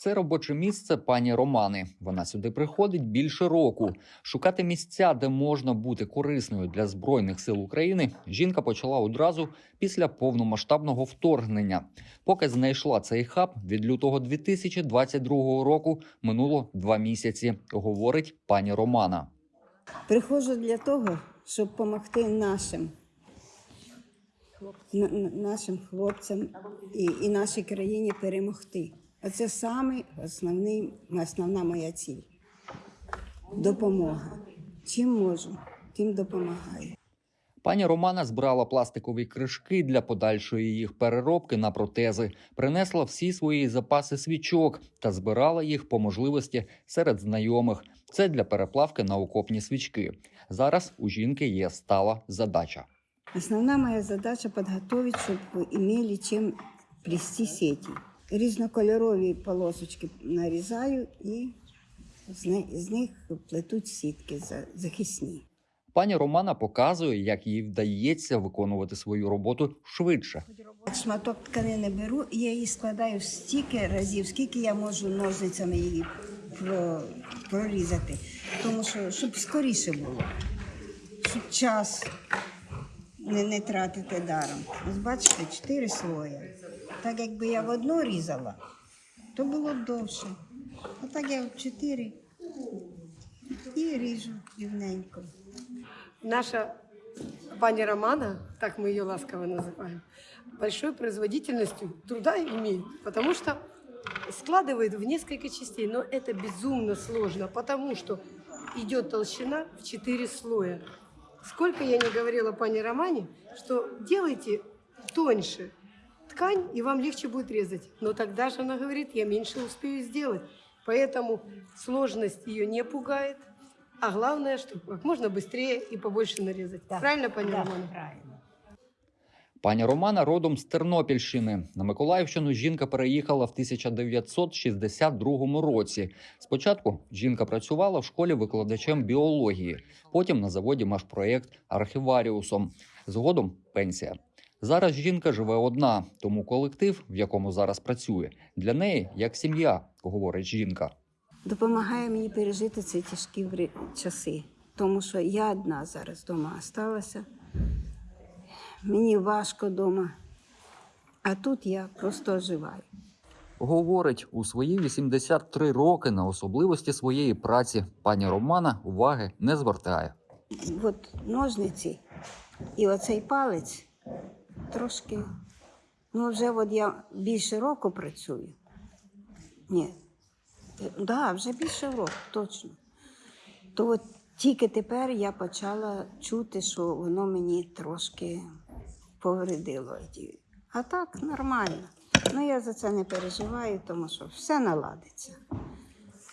Це робоче місце пані Романи. Вона сюди приходить більше року. Шукати місця, де можна бути корисною для збройних сил України. Жінка почала одразу після повномасштабного вторгнення. Поки знайшла цей хаб від лютого 2022 року, минуло два місяці. Говорить пані Романа. Приходжу для того, щоб допомогти нашим, на- на- нашим хлопцям і, і нашій країні перемогти. Оце саме основний, основна моя ціль. Допомога. Чим можу, тим допомагаю. Пані Романа збирала пластикові кришки для подальшої їх переробки на протези, принесла всі свої запаси свічок та збирала їх по можливості серед знайомих. Це для переплавки на окопні свічки. Зараз у жінки є стала задача. Основна моя задача підготовити, щоб ви имели чим плести сети. Різнокольорові полосочки нарізаю і з них плетуть сітки захисні. Пані Романа показує, як їй вдається виконувати свою роботу швидше. Шматок тканини беру, і я її складаю стільки разів, скільки я можу ножницями її прорізати. Тому що щоб скоріше було, щоб час не, не тратити даром. Ось бачите, чотири слої. Так якби я в одну різала, то було б довше. А так я в чотири і ріжу рівненько. Наша пани Романа, так мы ее ласково называем, большой производительностью труда имеет, потому что складывает в несколько частей. Но это безумно сложно, потому что идет толщина в 4 слоя. Сколько я не говорила пане Романе, что делайте тоньше ткань, и вам легче будет резать. Но тогда же она говорит, я меньше успею сделать. Поэтому сложность ее не пугает. А главное, что как можно быстрее и побольше нарезать. Правильно, пани Романа? правильно. Пані Романа родом з Тернопільщини. На Миколаївщину жінка переїхала в 1962 році. Спочатку жінка працювала в школі викладачем біології, потім на заводі Машпроєкт архіваріусом. Згодом пенсія. Зараз жінка живе одна, тому колектив, в якому зараз працює, для неї як сім'я, говорить жінка. допомагає мені пережити ці тяжкі часи. Тому що я одна зараз вдома залишилася. Мені важко вдома, а тут я просто оживаю. Говорить, у свої 83 роки на особливості своєї праці пані Романа уваги не звертає. От ножниці і оцей палець трошки. Ну, вже от я більше року працюю. Ні. Так, да, вже більше року, точно. То от тільки тепер я почала чути, що воно мені трошки повредило. А так нормально. Ну я за це не переживаю, тому що все наладиться.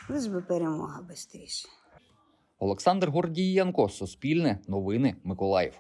Лиш би перемога швидше. Олександр Гордієнко, Суспільне, Новини, Миколаїв.